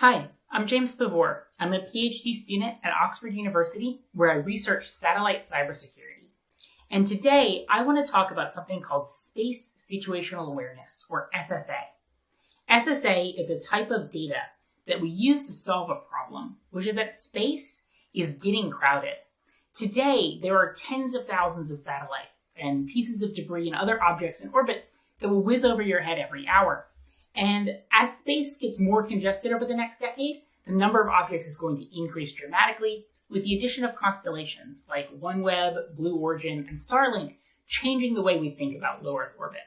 Hi, I'm James Pavur. I'm a PhD student at Oxford University where I research satellite cybersecurity. And today I want to talk about something called Space Situational Awareness, or SSA. SSA is a type of data that we use to solve a problem, which is that space is getting crowded. Today, there are tens of thousands of satellites and pieces of debris and other objects in orbit that will whiz over your head every hour. And as space gets more congested over the next decade, the number of objects is going to increase dramatically with the addition of constellations like OneWeb, Blue Origin, and Starlink changing the way we think about low Earth orbit.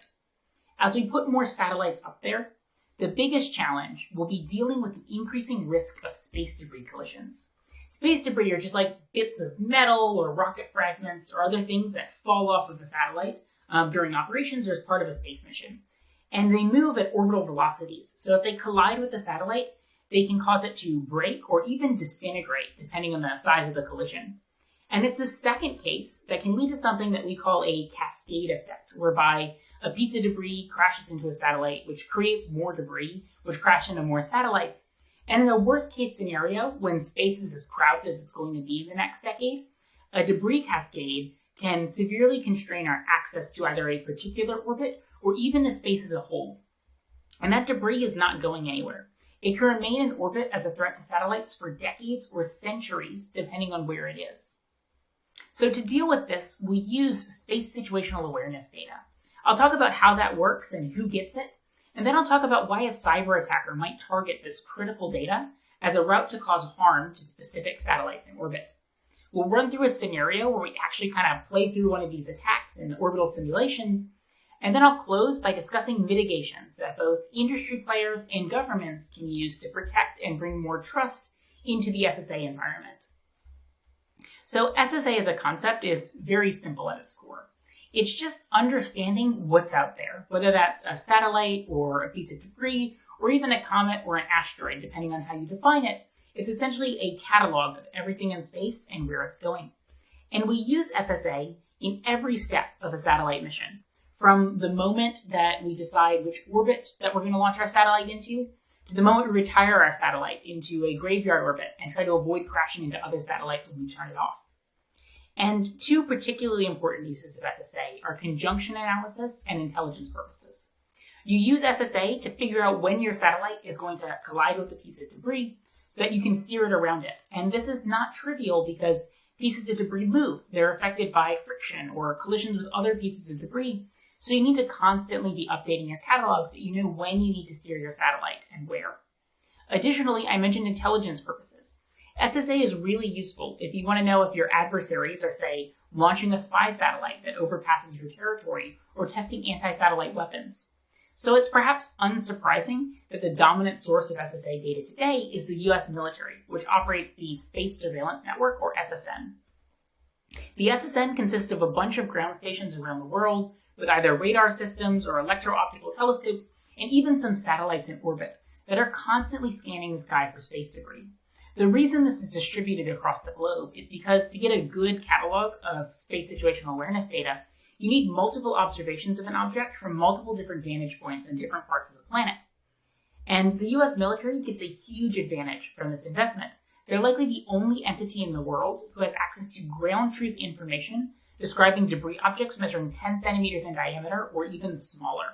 As we put more satellites up there, the biggest challenge will be dealing with the increasing risk of space debris collisions. Space debris are just like bits of metal or rocket fragments or other things that fall off of a satellite um, during operations or as part of a space mission and they move at orbital velocities. So if they collide with the satellite, they can cause it to break or even disintegrate, depending on the size of the collision. And it's the second case that can lead to something that we call a cascade effect, whereby a piece of debris crashes into a satellite, which creates more debris, which crash into more satellites. And in a worst case scenario, when space is as crowded as it's going to be in the next decade, a debris cascade can severely constrain our access to either a particular orbit or even the space as a whole. And that debris is not going anywhere. It can remain in orbit as a threat to satellites for decades or centuries, depending on where it is. So to deal with this, we use space situational awareness data. I'll talk about how that works and who gets it, and then I'll talk about why a cyber attacker might target this critical data as a route to cause harm to specific satellites in orbit. We'll run through a scenario where we actually kind of play through one of these attacks in orbital simulations and then I'll close by discussing mitigations that both industry players and governments can use to protect and bring more trust into the SSA environment. So SSA as a concept is very simple at its core. It's just understanding what's out there, whether that's a satellite or a piece of debris, or even a comet or an asteroid, depending on how you define it. It's essentially a catalog of everything in space and where it's going. And we use SSA in every step of a satellite mission from the moment that we decide which orbit that we're going to launch our satellite into to the moment we retire our satellite into a graveyard orbit and try to avoid crashing into other satellites when we turn it off. And two particularly important uses of SSA are conjunction analysis and intelligence purposes. You use SSA to figure out when your satellite is going to collide with a piece of debris so that you can steer it around it. And this is not trivial because pieces of debris move. They're affected by friction or collisions with other pieces of debris. So you need to constantly be updating your catalog so you know when you need to steer your satellite and where. Additionally, I mentioned intelligence purposes. SSA is really useful if you want to know if your adversaries are, say, launching a spy satellite that overpasses your territory or testing anti-satellite weapons. So it's perhaps unsurprising that the dominant source of SSA data today is the US military, which operates the Space Surveillance Network, or SSN. The SSN consists of a bunch of ground stations around the world with either radar systems or electro-optical telescopes, and even some satellites in orbit that are constantly scanning the sky for space debris. The reason this is distributed across the globe is because to get a good catalog of space situational awareness data, you need multiple observations of an object from multiple different vantage points in different parts of the planet. And the US military gets a huge advantage from this investment. They're likely the only entity in the world who has access to ground truth information describing debris objects measuring 10 centimeters in diameter or even smaller.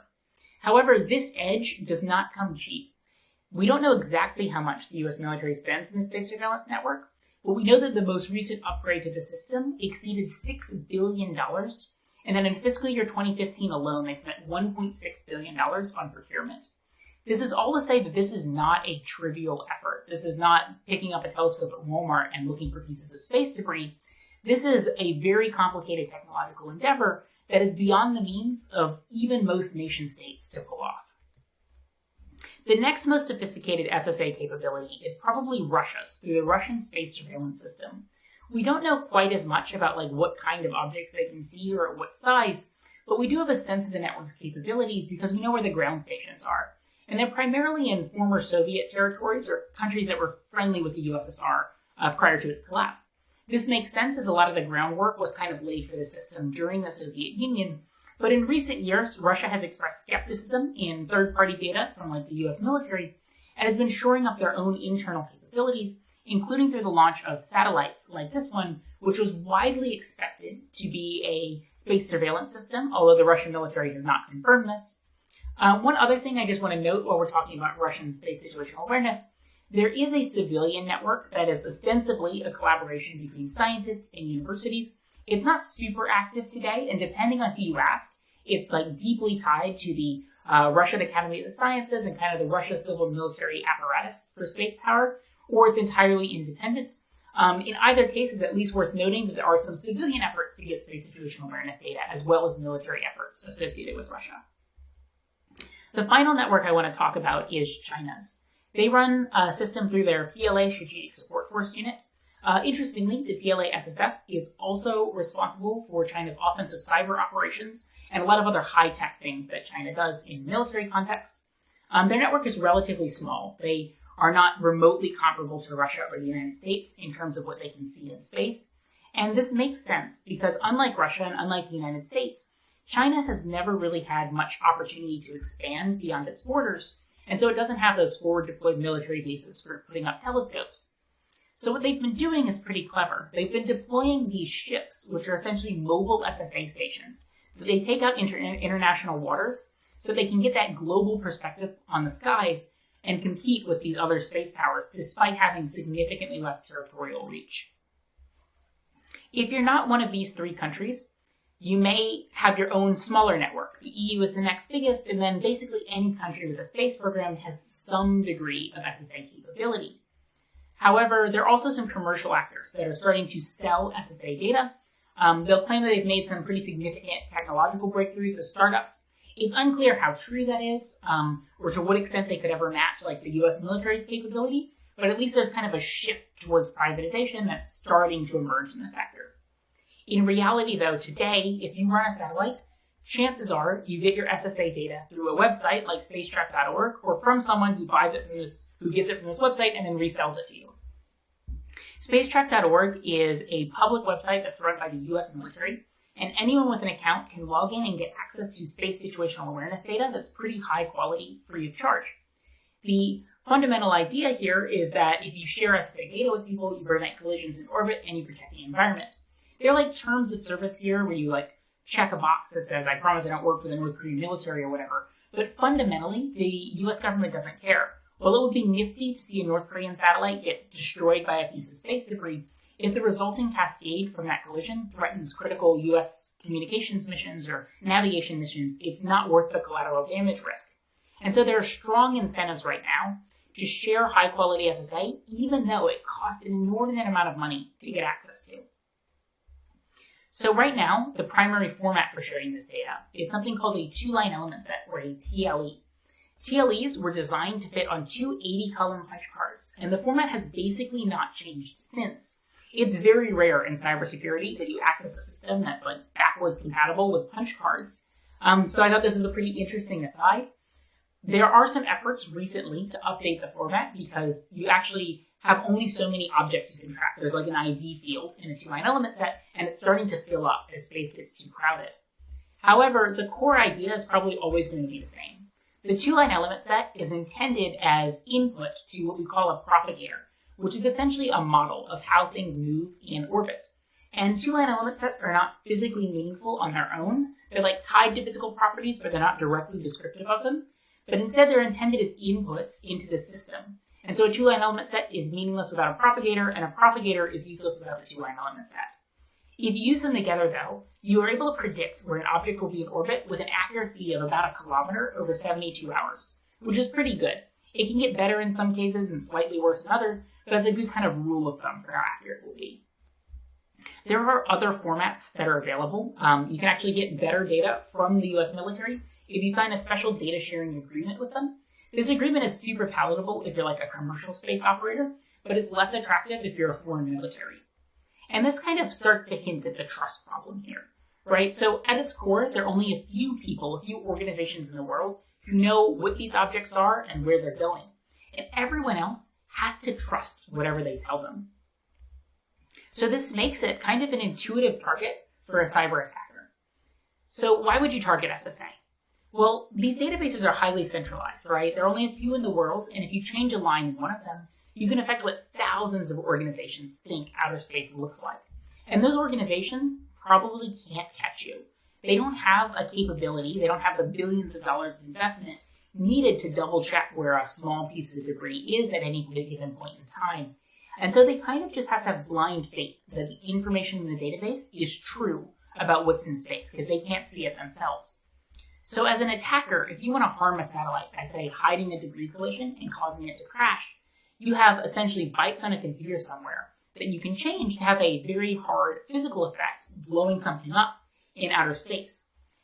However, this edge does not come cheap. We don't know exactly how much the US military spends in the space surveillance network, but we know that the most recent upgrade to the system exceeded $6 billion, and that in fiscal year 2015 alone, they spent $1.6 billion on procurement. This is all to say that this is not a trivial effort. This is not picking up a telescope at Walmart and looking for pieces of space debris. This is a very complicated technological endeavor that is beyond the means of even most nation states to pull off. The next most sophisticated SSA capability is probably Russia's through the Russian space surveillance system. We don't know quite as much about like what kind of objects they can see or at what size, but we do have a sense of the network's capabilities because we know where the ground stations are. And they're primarily in former Soviet territories or countries that were friendly with the USSR uh, prior to its collapse. This makes sense as a lot of the groundwork was kind of laid for the system during the Soviet Union. But in recent years, Russia has expressed skepticism in third-party data from like the US military, and has been shoring up their own internal capabilities, including through the launch of satellites like this one, which was widely expected to be a space surveillance system, although the Russian military has not confirmed this. Uh, one other thing I just want to note while we're talking about Russian space situational awareness, there is a civilian network that is ostensibly a collaboration between scientists and universities. It's not super active today, and depending on who you ask, it's like deeply tied to the uh, Russian Academy of the Sciences and kind of the Russia civil military apparatus for space power, or it's entirely independent. Um, in either case, it's at least worth noting that there are some civilian efforts to get space situational awareness data, as well as military efforts associated with Russia. The final network I want to talk about is China's. They run a system through their PLA Strategic Support Force unit. Uh, interestingly, the PLA SSF is also responsible for China's offensive cyber operations and a lot of other high-tech things that China does in military context. Um, their network is relatively small. They are not remotely comparable to Russia or the United States in terms of what they can see in space. And this makes sense because unlike Russia and unlike the United States, China has never really had much opportunity to expand beyond its borders, and so it doesn't have those forward deployed military bases for putting up telescopes. So what they've been doing is pretty clever. They've been deploying these ships, which are essentially mobile SSA stations. They take out inter international waters so they can get that global perspective on the skies and compete with these other space powers despite having significantly less territorial reach. If you're not one of these three countries, you may have your own smaller network. The EU is the next biggest, and then basically any country with a space program has some degree of SSA capability. However, there are also some commercial actors that are starting to sell SSA data. Um, they'll claim that they've made some pretty significant technological breakthroughs as startups, it's unclear how true that is, um, or to what extent they could ever match like the U.S. military's capability. But at least there's kind of a shift towards privatization that's starting to emerge in the sector. In reality, though, today, if you run a satellite, chances are you get your SSA data through a website like spacetrack.org or from someone who buys it from this, who gets it from this website and then resells it to you. Spacetrack.org is a public website that's run by the U.S. military and anyone with an account can log in and get access to space situational awareness data that's pretty high quality free of charge. The fundamental idea here is that if you share SSA data with people, you prevent collisions in orbit and you protect the environment. They're like terms of service here where you like check a box that says, I promise I don't work for the North Korean military or whatever. But fundamentally, the US government doesn't care. While it would be nifty to see a North Korean satellite get destroyed by a piece of space debris, if the resulting cascade from that collision threatens critical U.S. communications missions or navigation missions, it's not worth the collateral damage risk. And so there are strong incentives right now to share high quality SSA, even though it costs an inordinate amount of money to get access to. So right now, the primary format for sharing this data is something called a two-line element set, or a TLE. TLEs were designed to fit on two 80-column punch cards, and the format has basically not changed since. It's very rare in cybersecurity that you access a system that's like backwards compatible with punch cards. Um, so I thought this was a pretty interesting aside. There are some efforts recently to update the format because you actually have only so many objects you can track. There's like an ID field in a two-line element set, and it's starting to fill up as space gets too crowded. However, the core idea is probably always going to be the same. The two-line element set is intended as input to what we call a propagator which is essentially a model of how things move in orbit. And two-line element sets are not physically meaningful on their own. They're like tied to physical properties, but they're not directly descriptive of them. But instead, they're intended as inputs into the system. And so a two-line element set is meaningless without a propagator, and a propagator is useless without the two-line element set. If you use them together, though, you are able to predict where an object will be in orbit with an accuracy of about a kilometer over 72 hours, which is pretty good. It can get better in some cases and slightly worse in others, but that's a good kind of rule of thumb for how accurate it will be. There are other formats that are available. Um, you can actually get better data from the US military if you sign a special data sharing agreement with them. This agreement is super palatable if you're like a commercial space operator, but it's less attractive if you're a foreign military. And this kind of starts to hint at the trust problem here, right? So at its core, there are only a few people, a few organizations in the world who know what these objects are and where they're going. And everyone else has to trust whatever they tell them. So this makes it kind of an intuitive target for a cyber attacker. So why would you target SSA? Well, these databases are highly centralized, right? There are only a few in the world, and if you change a line in one of them, you can affect what thousands of organizations think outer space looks like. And those organizations probably can't catch you. They don't have a capability, they don't have the billions of dollars of investment needed to double check where a small piece of debris is at any given point in time. And so they kind of just have to have blind faith that the information in the database is true about what's in space because they can't see it themselves. So as an attacker, if you want to harm a satellite by, say, hiding a debris collision and causing it to crash, you have essentially bytes on a computer somewhere that you can change to have a very hard physical effect, blowing something up in outer space.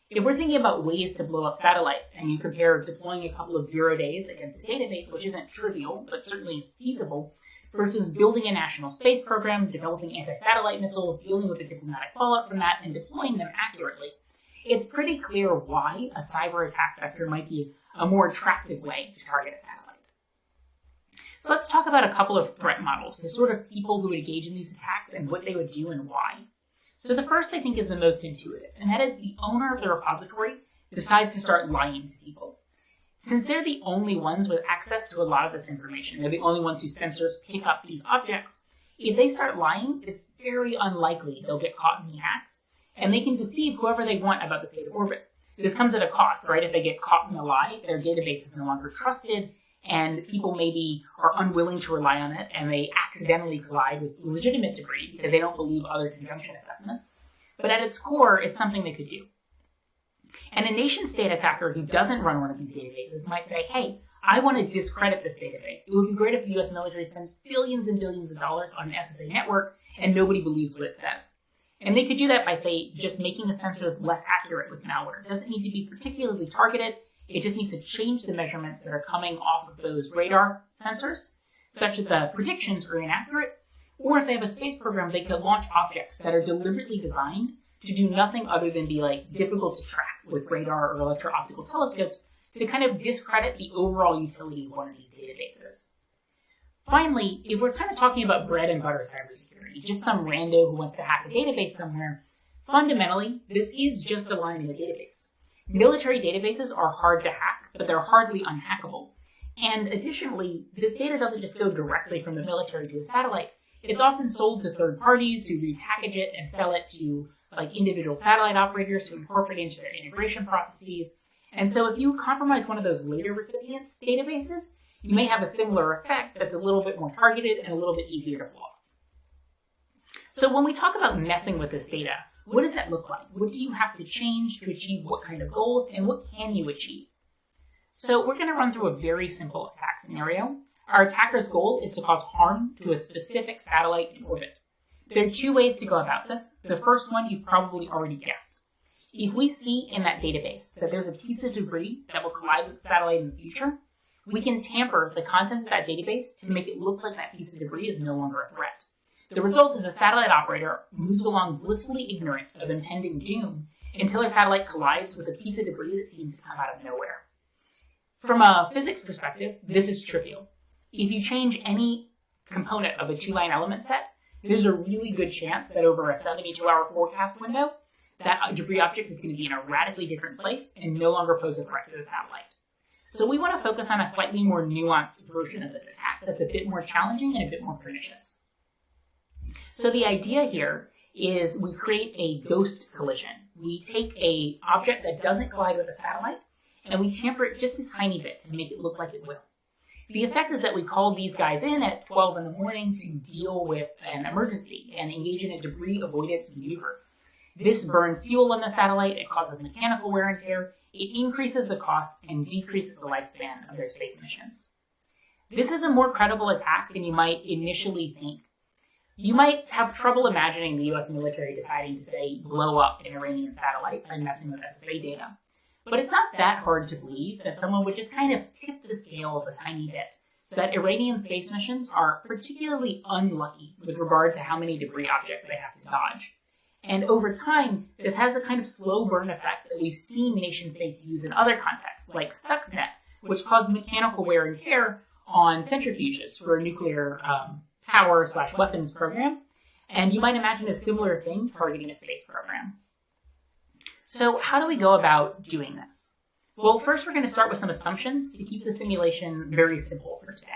If we're thinking about ways to blow up satellites and you compare deploying a couple of zero days against a database, which isn't trivial, but certainly is feasible, versus building a national space program, developing anti-satellite missiles, dealing with the diplomatic fallout from that, and deploying them accurately, it's pretty clear why a cyber attack vector might be a more attractive way to target a satellite. So let's talk about a couple of threat models, the sort of people who would engage in these attacks and what they would do and why. So the first I think is the most intuitive, and that is the owner of the repository decides to start lying to people. Since they're the only ones with access to a lot of this information, they're the only ones whose sensors pick up these objects, if they start lying, it's very unlikely they'll get caught in the act, and they can deceive whoever they want about the state of orbit. This comes at a cost, right? If they get caught in a lie, their database is no longer trusted, and people maybe are unwilling to rely on it and they accidentally collide with legitimate debris because they don't believe other conjunction assessments. But at its core, it's something they could do. And a nation state attacker who doesn't run one of these databases might say, hey, I want to discredit this database. It would be great if the US military spends billions and billions of dollars on an SSA network and nobody believes what it says. And they could do that by, say, just making the sensors less accurate with malware. It doesn't need to be particularly targeted. It just needs to change the measurements that are coming off of those radar sensors, such that the predictions are inaccurate. Or if they have a space program, they could launch objects that are deliberately designed to do nothing other than be like difficult to track with radar or electro-optical telescopes to kind of discredit the overall utility of one of these databases. Finally, if we're kind of talking about bread and butter cybersecurity, just some rando who wants to hack a database somewhere, fundamentally, this is just a line in the database. Military databases are hard to hack, but they're hardly unhackable. And additionally, this data doesn't just go directly from the military to the satellite. It's often sold to third parties who repackage it and sell it to like individual satellite operators who incorporate it into their integration processes. And so if you compromise one of those later recipients' databases, you may have a similar effect that's a little bit more targeted and a little bit easier to block. So when we talk about messing with this data, what does that look like? What do you have to change to achieve what kind of goals, and what can you achieve? So we're going to run through a very simple attack scenario. Our attacker's goal is to cause harm to a specific satellite in orbit. There are two ways to go about this. The first one you've probably already guessed. If we see in that database that there's a piece of debris that will collide with the satellite in the future, we can tamper the contents of that database to make it look like that piece of debris is no longer a threat. The result is a satellite operator moves along blissfully ignorant of impending doom until their satellite collides with a piece of debris that seems to come out of nowhere. From a physics perspective, this is trivial. If you change any component of a two-line element set, there's a really good chance that over a 72-hour forecast window, that debris object is going to be in a radically different place and no longer pose a threat to the satellite. So we want to focus on a slightly more nuanced version of this attack that's a bit more challenging and a bit more pernicious. So the idea here is we create a ghost collision. We take a object that doesn't collide with a satellite and we tamper it just a tiny bit to make it look like it will. The effect is that we call these guys in at 12 in the morning to deal with an emergency and engage in a debris avoidance maneuver. This burns fuel on the satellite, it causes mechanical wear and tear, it increases the cost and decreases the lifespan of their space missions. This is a more credible attack than you might initially think you might have trouble imagining the US military deciding to, say, blow up an Iranian satellite by messing with SSA data. But it's not that hard to believe that someone would just kind of tip the scales a tiny bit so that Iranian space missions are particularly unlucky with regard to how many debris objects they have to dodge. And over time, this has the kind of slow burn effect that we've seen nation states use in other contexts, like Stuxnet, which caused mechanical wear and tear on centrifuges for a nuclear um, power slash weapons program. And you might imagine a similar thing targeting a space program. So how do we go about doing this? Well, first we're going to start with some assumptions to keep the simulation very simple for today.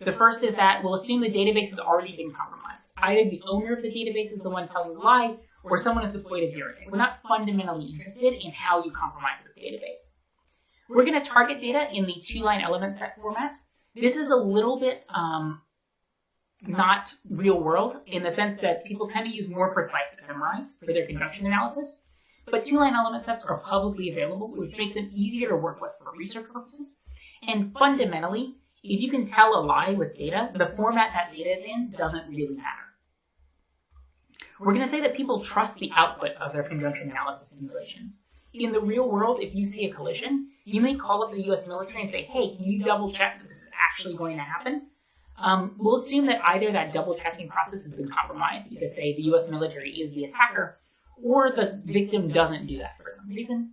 The first is that we'll assume the database has already been compromised. Either the owner of the database is the one telling the lie, or someone has deployed a zero day. We're not fundamentally interested in how you compromise the database. We're going to target data in the two-line element set format. This is a little bit um, not real world in the sense that people tend to use more precise ephemeris for their conjunction analysis. But two-line element sets are publicly available, which makes them easier to work with for research purposes. And fundamentally, if you can tell a lie with data, the format that data is in doesn't really matter. We're going to say that people trust the output of their conjunction analysis simulations. In the real world, if you see a collision, you may call up the US military and say, hey, can you double check that this is actually going to happen? Um, we'll assume that either that double checking process has been compromised because, say, the US military is the attacker, or the victim doesn't do that for some reason.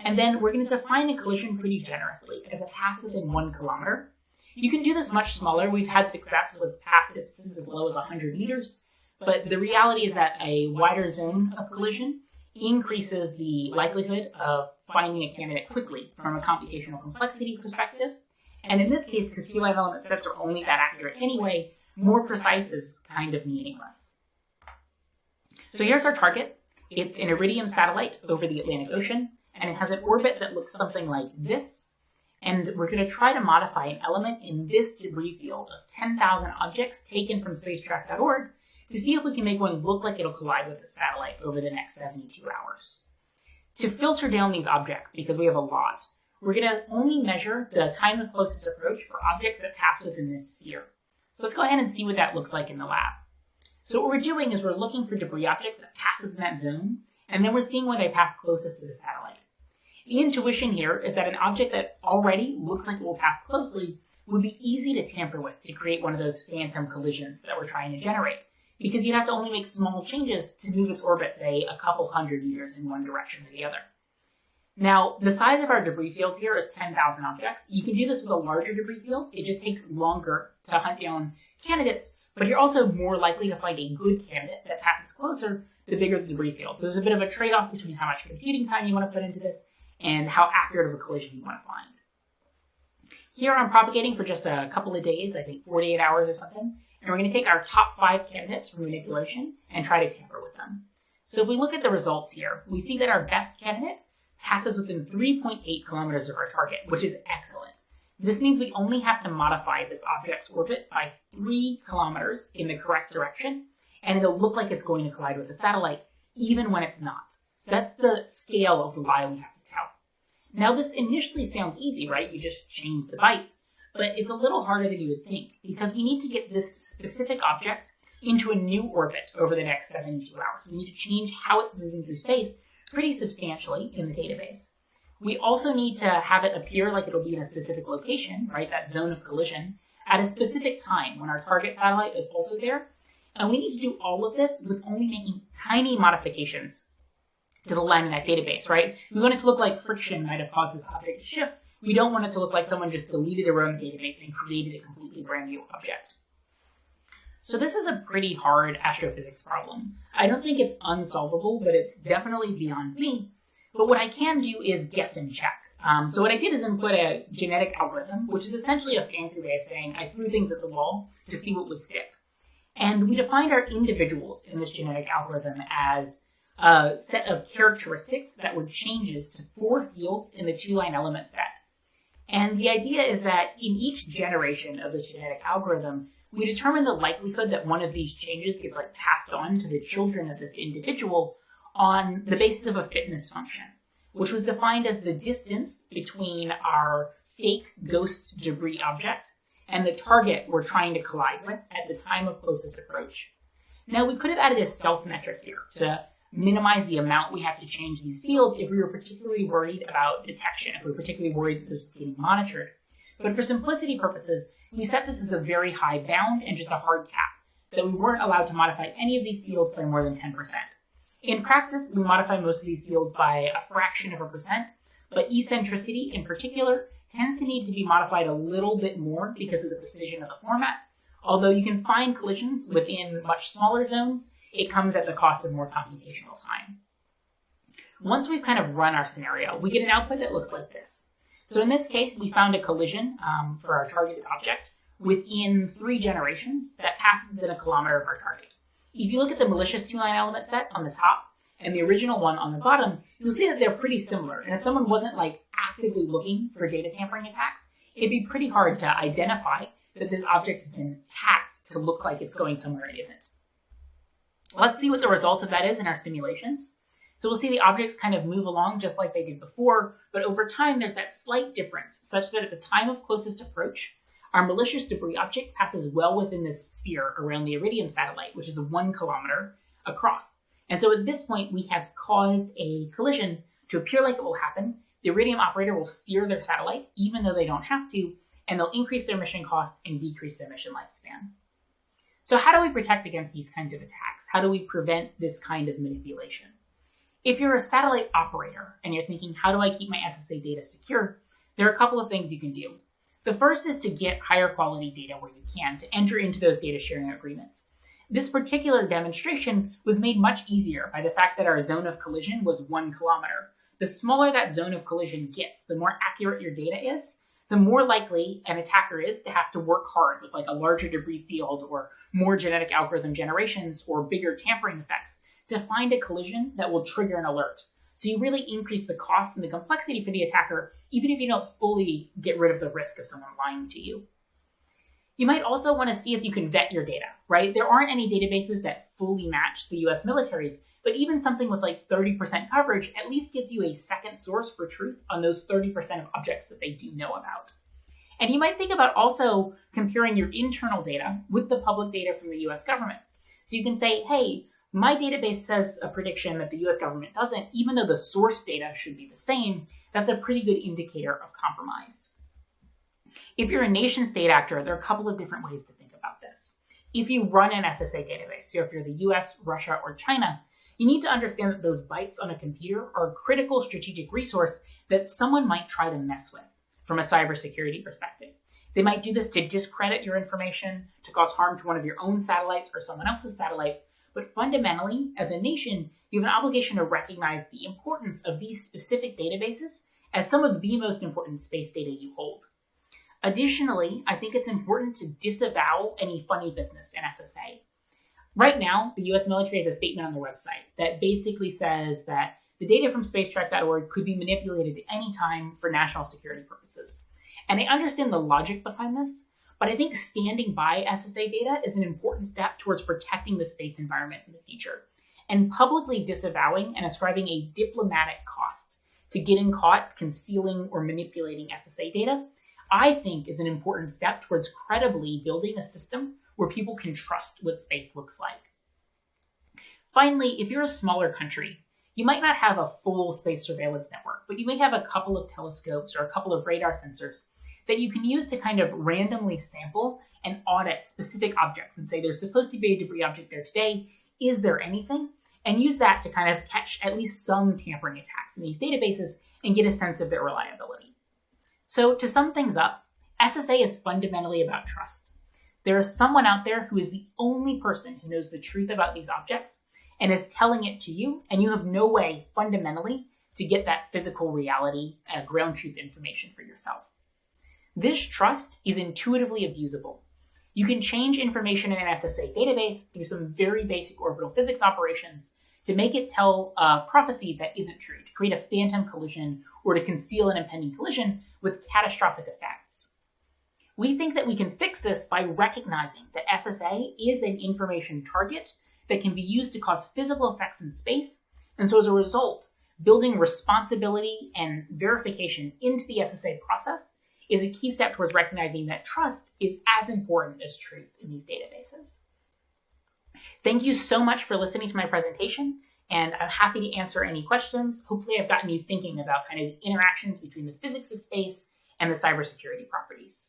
And then we're going to define a collision pretty generously as a pass within one kilometer. You can do this much smaller. We've had success with pass distances as low as 100 meters, but the reality is that a wider zone of collision increases the likelihood of finding a candidate quickly from a computational complexity perspective. And in this case, because two line element sets are only that accurate anyway, more precise is kind of meaningless. So here's our target. It's an Iridium satellite over the Atlantic Ocean, and it has an orbit that looks something like this. And we're going to try to modify an element in this debris field of 10,000 objects taken from spacetrack.org to see if we can make one look like it'll collide with the satellite over the next 72 hours. To filter down these objects, because we have a lot, we're going to only measure the time of closest approach for objects that pass within this sphere. So let's go ahead and see what that looks like in the lab. So what we're doing is we're looking for debris objects that pass within that zone, and then we're seeing where they pass closest to the satellite. The intuition here is that an object that already looks like it will pass closely would be easy to tamper with to create one of those phantom collisions that we're trying to generate because you'd have to only make small changes to move its orbit, say, a couple hundred meters in one direction or the other. Now, the size of our debris field here is 10,000 objects. You can do this with a larger debris field. It just takes longer to hunt down candidates, but you're also more likely to find a good candidate that passes closer the bigger the debris field. So there's a bit of a trade-off between how much computing time you want to put into this and how accurate of a collision you want to find. Here I'm propagating for just a couple of days, I think 48 hours or something, and we're going to take our top five candidates for manipulation and try to tamper with them. So if we look at the results here, we see that our best candidate passes within 3.8 kilometers of our target, which is excellent. This means we only have to modify this object's orbit by 3 kilometers in the correct direction, and it'll look like it's going to collide with the satellite, even when it's not. So that's the scale of the lie we have. Now this initially sounds easy, right? You just change the bytes but it's a little harder than you would think because we need to get this specific object into a new orbit over the next 72 hours. We need to change how it's moving through space pretty substantially in the database. We also need to have it appear like it'll be in a specific location, right, that zone of collision, at a specific time when our target satellite is also there. And we need to do all of this with only making tiny modifications to the line in that database, right? We want it to look like friction might have caused this object to shift, we don't want it to look like someone just deleted their own database and created a completely brand new object. So this is a pretty hard astrophysics problem. I don't think it's unsolvable, but it's definitely beyond me. But what I can do is guess and check. Um, so what I did is input a genetic algorithm, which is essentially a fancy way of saying I threw things at the wall to see what would stick. And we defined our individuals in this genetic algorithm as a set of characteristics that were changes to four fields in the two-line element set. And the idea is that in each generation of this genetic algorithm, we determine the likelihood that one of these changes gets like passed on to the children of this individual on the basis of a fitness function, which was defined as the distance between our fake ghost debris object and the target we're trying to collide with at the time of closest approach. Now we could have added a stealth metric here to minimize the amount we have to change these fields if we were particularly worried about detection, if we were particularly worried that this was getting monitored. But for simplicity purposes, we set this as a very high bound and just a hard cap, that we weren't allowed to modify any of these fields by more than 10%. In practice, we modify most of these fields by a fraction of a percent, but eccentricity in particular tends to need to be modified a little bit more because of the precision of the format, although you can find collisions within much smaller zones it comes at the cost of more computational time. once we've kind of run our scenario, we get an output that looks like this. So in this case, we found a collision um, for our targeted object within three generations that passes within a kilometer of our target. If you look at the malicious two-line element set on the top and the original one on the bottom, you'll see that they're pretty similar. And if someone wasn't like actively looking for data tampering attacks, it'd be pretty hard to identify that this object has been hacked to look like it's going somewhere it isn't. Let's see what the result of that is in our simulations. So we'll see the objects kind of move along just like they did before, but over time there's that slight difference such that at the time of closest approach, our malicious debris object passes well within this sphere around the Iridium satellite, which is one kilometer across. And so at this point, we have caused a collision to appear like it will happen. The Iridium operator will steer their satellite, even though they don't have to, and they'll increase their mission cost and decrease their mission lifespan. So how do we protect against these kinds of attacks? How do we prevent this kind of manipulation? If you're a satellite operator and you're thinking, how do I keep my SSA data secure? There are a couple of things you can do. The first is to get higher quality data where you can, to enter into those data sharing agreements. This particular demonstration was made much easier by the fact that our zone of collision was one kilometer. The smaller that zone of collision gets, the more accurate your data is, the more likely an attacker is to have to work hard with like a larger debris field or more genetic algorithm generations or bigger tampering effects to find a collision that will trigger an alert. So you really increase the cost and the complexity for the attacker, even if you don't fully get rid of the risk of someone lying to you. You might also want to see if you can vet your data, right? There aren't any databases that fully match the US military's, but even something with like 30% coverage at least gives you a second source for truth on those 30% of objects that they do know about. And you might think about also comparing your internal data with the public data from the US government. So you can say, hey, my database says a prediction that the US government doesn't, even though the source data should be the same, that's a pretty good indicator of compromise. If you're a nation state actor, there are a couple of different ways to think about this. If you run an SSA database, so if you're the US, Russia, or China, you need to understand that those bytes on a computer are a critical strategic resource that someone might try to mess with from a cybersecurity perspective. They might do this to discredit your information, to cause harm to one of your own satellites or someone else's satellites, but fundamentally, as a nation, you have an obligation to recognize the importance of these specific databases as some of the most important space data you hold. Additionally, I think it's important to disavow any funny business in SSA. Right now, the US military has a statement on their website that basically says that the data from spacetrack.org could be manipulated at any time for national security purposes. And I understand the logic behind this, but I think standing by SSA data is an important step towards protecting the space environment in the future. And publicly disavowing and ascribing a diplomatic cost to getting caught concealing or manipulating SSA data, I think is an important step towards credibly building a system where people can trust what space looks like. Finally, if you're a smaller country, you might not have a full space surveillance network, but you may have a couple of telescopes or a couple of radar sensors that you can use to kind of randomly sample and audit specific objects and say there's supposed to be a debris object there today. Is there anything? And use that to kind of catch at least some tampering attacks in these databases and get a sense of their reliability. So to sum things up, SSA is fundamentally about trust. There is someone out there who is the only person who knows the truth about these objects and is telling it to you, and you have no way fundamentally to get that physical reality, uh, ground truth information for yourself. This trust is intuitively abusable. You can change information in an SSA database through some very basic orbital physics operations to make it tell a prophecy that isn't true, to create a phantom collision or to conceal an impending collision with catastrophic effects. We think that we can fix this by recognizing that SSA is an information target that can be used to cause physical effects in space, and so as a result, building responsibility and verification into the SSA process is a key step towards recognizing that trust is as important as truth in these databases. Thank you so much for listening to my presentation, and I'm happy to answer any questions. Hopefully I've gotten you thinking about kind of interactions between the physics of space and the cybersecurity properties.